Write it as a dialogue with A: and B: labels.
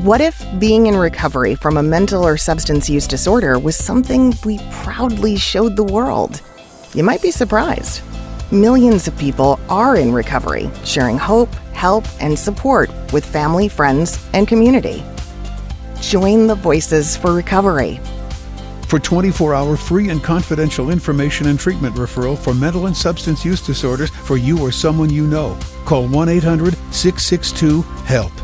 A: What if being in recovery from a mental or substance use disorder was something we proudly showed the world? You might be surprised. Millions of people are in recovery, sharing hope, help, and support with family, friends, and community. Join the Voices for Recovery.
B: For 24 hour free and confidential information and treatment referral for mental and substance use disorders for you or someone you know, call 1 800 662 HELP.